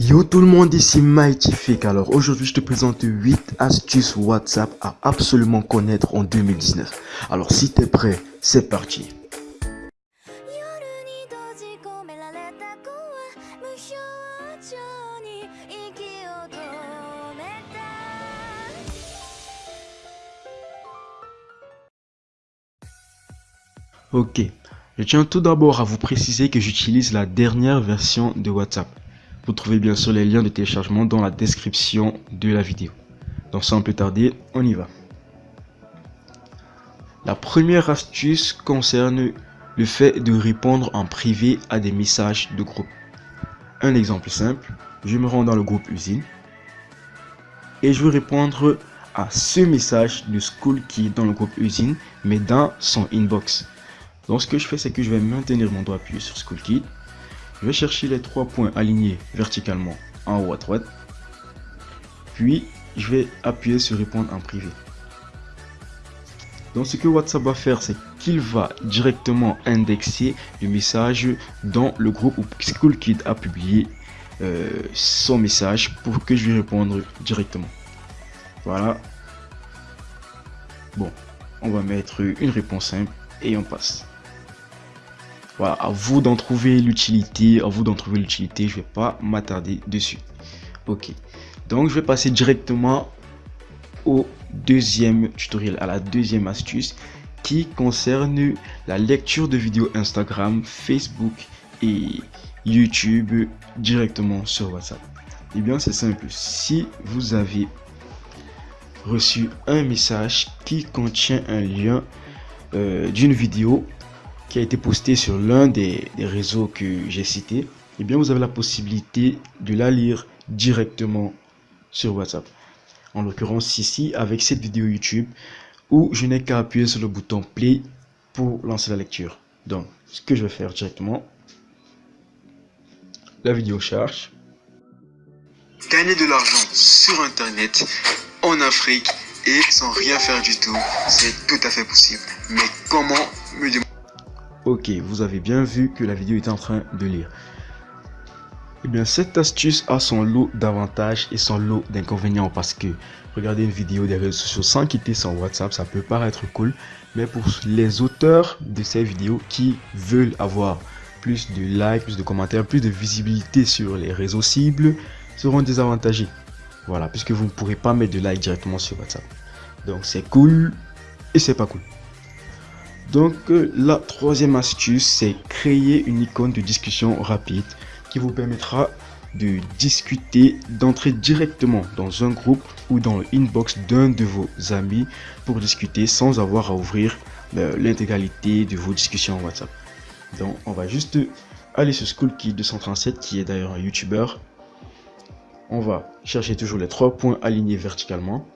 Yo tout le monde, ici Mightyfake. Alors aujourd'hui je te présente 8 astuces WhatsApp à absolument connaître en 2019. Alors si t'es prêt, c'est parti. Ok, je tiens tout d'abord à vous préciser que j'utilise la dernière version de WhatsApp. Vous trouvez bien sûr les liens de téléchargement dans la description de la vidéo. Donc sans plus tarder, on y va. La première astuce concerne le fait de répondre en privé à des messages de groupe. Un exemple simple, je me rends dans le groupe usine et je veux répondre à ce message de School dans le groupe usine mais dans son inbox. Donc ce que je fais c'est que je vais maintenir mon doigt appuyé sur School Kit je vais chercher les trois points alignés verticalement en haut à droite. Puis, je vais appuyer sur répondre en privé. Donc, ce que WhatsApp va faire, c'est qu'il va directement indexer le message dans le groupe où SchoolKid a publié euh, son message pour que je lui réponde directement. Voilà. Bon, on va mettre une réponse simple et on passe. Voilà, à vous d'en trouver l'utilité, à vous d'en trouver l'utilité, je vais pas m'attarder dessus. Ok, donc je vais passer directement au deuxième tutoriel, à la deuxième astuce qui concerne la lecture de vidéos Instagram, Facebook et YouTube directement sur WhatsApp. Eh bien, c'est simple. Si vous avez reçu un message qui contient un lien euh, d'une vidéo qui a été posté sur l'un des, réseaux que j'ai cité, eh bien vous avez la possibilité de la lire directement sur WhatsApp. En l'occurrence ici avec cette vidéo YouTube où je n'ai qu'à appuyer sur le bouton play pour lancer la lecture. Donc ce que je vais faire directement, la vidéo charge. Gagner de l'argent sur internet en Afrique et sans rien faire du tout, c'est tout à fait possible. Mais comment me demander Ok, vous avez bien vu que la vidéo est en train de lire. Eh bien, cette astuce a son lot d'avantages et son lot d'inconvénients parce que regarder une vidéo des réseaux sociaux sans quitter son WhatsApp, ça peut paraître cool. Mais pour les auteurs de ces vidéos qui veulent avoir plus de likes, plus de commentaires, plus de visibilité sur les réseaux cibles, seront désavantagés. Voilà, puisque vous ne pourrez pas mettre de like directement sur WhatsApp. Donc c'est cool et c'est pas cool. Donc euh, la troisième astuce, c'est créer une icône de discussion rapide qui vous permettra de discuter, d'entrer directement dans un groupe ou dans l'inbox d'un de vos amis pour discuter sans avoir à ouvrir euh, l'intégralité de vos discussions WhatsApp. Donc on va juste aller sur SchoolKey 237 qui est d'ailleurs un YouTuber. On va chercher toujours les trois points alignés verticalement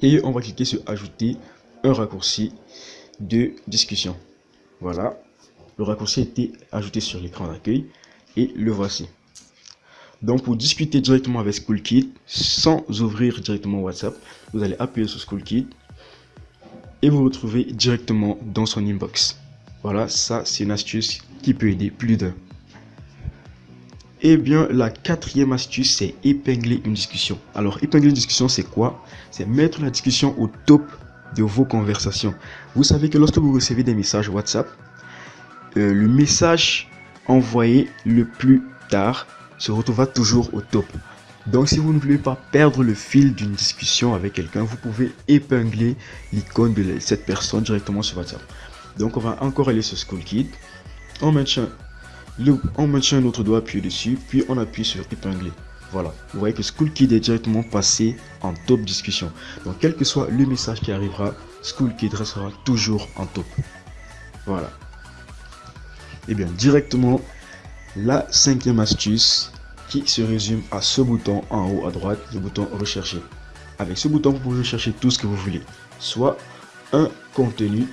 et on va cliquer sur ajouter un raccourci de discussion. Voilà, le raccourci a été ajouté sur l'écran d'accueil et le voici. Donc pour discuter directement avec SchoolKit sans ouvrir directement WhatsApp, vous allez appuyer sur SchoolKit et vous retrouvez directement dans son inbox. Voilà, ça c'est une astuce qui peut aider plus d'un. Et eh bien, la quatrième astuce, c'est épingler une discussion. Alors, épingler une discussion, c'est quoi? C'est mettre la discussion au top de vos conversations. Vous savez que lorsque vous recevez des messages WhatsApp, euh, le message envoyé le plus tard se retrouvera toujours au top. Donc si vous ne voulez pas perdre le fil d'une discussion avec quelqu'un, vous pouvez épingler l'icône de cette personne directement sur WhatsApp. Donc on va encore aller sur School Kit. On maintient, on maintient notre doigt appuyé dessus, puis on appuie sur épingler. Voilà, vous voyez que SchoolKid est directement passé en top discussion. Donc quel que soit le message qui arrivera, SchoolKid restera toujours en top. Voilà. Et eh bien directement, la cinquième astuce qui se résume à ce bouton en haut à droite, le bouton rechercher. Avec ce bouton, vous pouvez rechercher tout ce que vous voulez. Soit un contenu,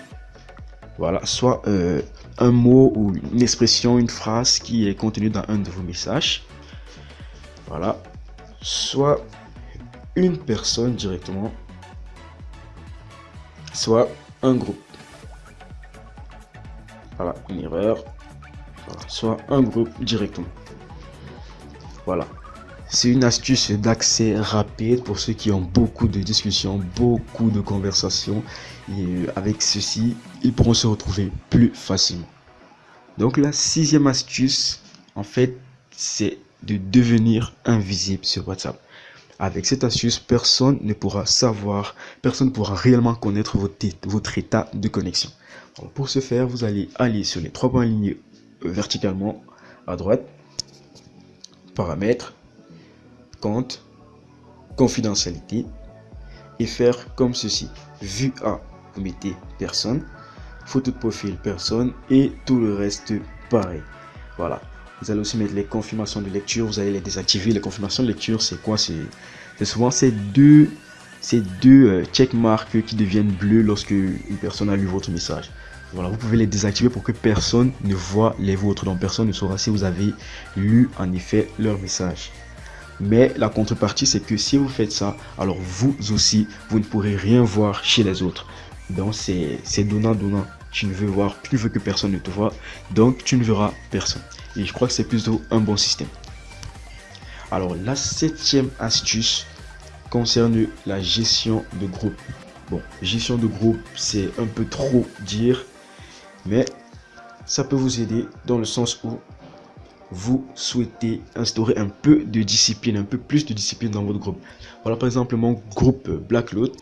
voilà, soit euh, un mot ou une expression, une phrase qui est contenue dans un de vos messages voilà. Soit une personne directement, soit un groupe. Voilà, une erreur. soit un groupe directement. Voilà. C'est une astuce d'accès rapide pour ceux qui ont beaucoup de discussions, beaucoup de conversations. Et euh, avec ceci, ils pourront se retrouver plus facilement. Donc la sixième astuce, en fait, c'est de devenir invisible sur WhatsApp. Avec cette astuce, personne ne pourra savoir, personne ne pourra réellement connaître votre, état de connexion. pour ce faire, vous allez aller sur les trois points alignés euh, verticalement à droite, paramètres, compte, confidentialité et faire comme ceci. Vue A, vous mettez personne, photo de profil personne et tout le reste pareil. Voilà. Vous allez aussi mettre les confirmations de lecture, vous allez les désactiver. Les confirmations de lecture, c'est quoi? C'est souvent ces deux, ces deux euh, checkmarks qui deviennent bleus lorsque une personne a lu votre message. Voilà, vous pouvez les désactiver pour que personne ne voit les vôtres. Donc personne ne saura si vous avez lu en effet leur message. Mais la contrepartie, c'est que si vous faites ça, alors vous aussi, vous ne pourrez rien voir chez les autres. Donc c'est donnant-donnant. Tu ne veux voir, tu veux que personne ne te voit, donc tu ne verras personne. Et je crois que c'est plutôt un bon système. Alors la septième astuce concerne la gestion de groupe. Bon, gestion de groupe, c'est un peu trop dire, mais ça peut vous aider dans le sens où vous souhaitez instaurer un peu de discipline, un peu plus de discipline dans votre groupe. Voilà par exemple mon groupe Blackload.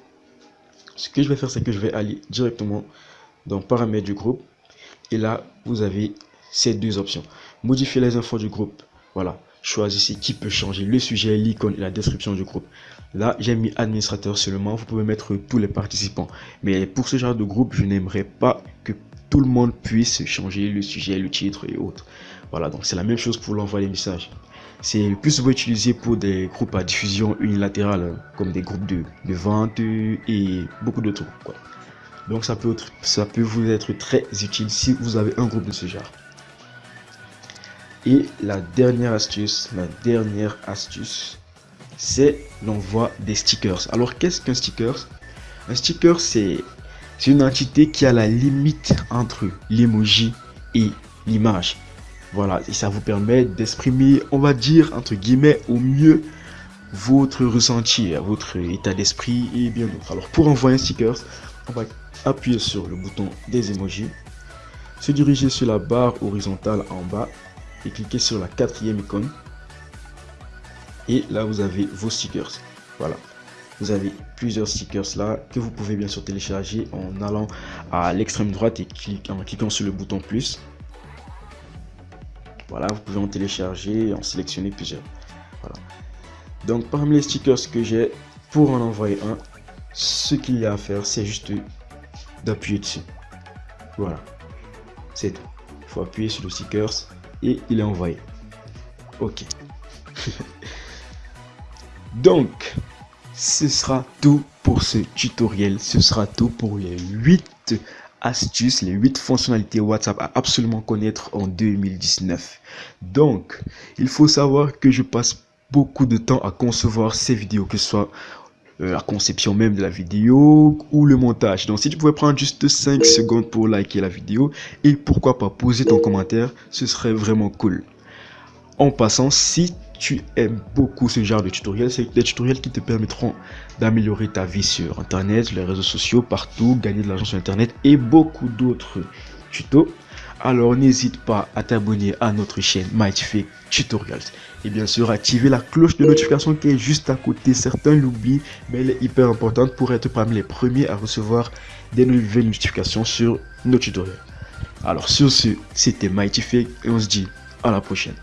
Ce que je vais faire, c'est que je vais aller directement dans paramètres du groupe. Et là, vous avez ces deux options. Modifier les infos du groupe. Voilà. Choisissez qui peut changer le sujet, l'icône et la description du groupe. Là, j'ai mis administrateur seulement. Vous pouvez mettre tous les participants. Mais pour ce genre de groupe, je n'aimerais pas que tout le monde puisse changer le sujet, le titre et autres. Voilà, donc c'est la même chose pour l'envoi des messages. C'est le plus souvent utilisé pour des groupes à diffusion unilatérale, comme des groupes de, vente et beaucoup d'autres. Donc ça peut, vous être très utile si vous avez un groupe de ce genre. Et la dernière astuce, la dernière astuce, c'est l'envoi des stickers. Alors qu'est-ce qu'un sticker? Un sticker, c'est une entité qui a la limite entre l'emoji et l'image. Voilà, et ça vous permet d'exprimer, on va dire, entre guillemets, au mieux votre ressenti, votre état d'esprit et bien d'autres. Alors pour envoyer un sticker, on va appuyer sur le bouton des emojis, se diriger sur la barre horizontale en bas et cliquer sur la quatrième icône. Et là, vous avez vos stickers. Voilà. Vous avez plusieurs stickers là que vous pouvez bien sûr télécharger en allant à l'extrême droite et en cliquant sur le bouton plus. Voilà, vous pouvez en télécharger et en sélectionner plusieurs. Donc parmi les stickers que j'ai, pour en envoyer un, ce qu'il y a à faire, c'est juste d'appuyer dessus. Voilà. C'est tout. Il faut appuyer sur le stickers et il est envoyé. Ok. Donc, ce sera tout pour ce tutoriel. Ce sera tout pour les 8 astuces, les 8 fonctionnalités WhatsApp à absolument connaître en 2019. Donc, il faut savoir que je passe beaucoup de temps à concevoir ces vidéos, que ce soit la conception même de la vidéo ou le montage. Donc, si tu pouvais prendre juste 5 secondes pour liker la vidéo et pourquoi pas poser ton commentaire, ce serait vraiment cool. En passant, si tu aimes beaucoup ce genre de tutoriels, c'est des tutoriels qui te permettront d'améliorer ta vie sur Internet, les réseaux sociaux, partout, gagner de l'argent sur Internet et beaucoup d'autres tutos. Alors n'hésite pas à t'abonner à notre chaîne Mighty Tutorials. Et bien sûr, activer la cloche de notification qui est juste à côté. Certains l'oublient, mais elle est hyper importante pour être parmi les premiers à recevoir des nouvelles notifications sur nos tutoriels. Alors sur ce, c'était Mighty et on se dit à la prochaine.